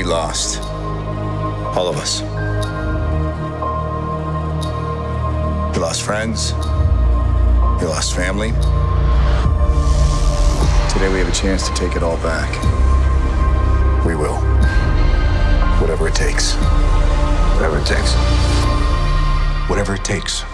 We lost. All of us. We lost friends. We lost family. Today we have a chance to take it all back. We will. Whatever it takes. Whatever it takes. Whatever it takes.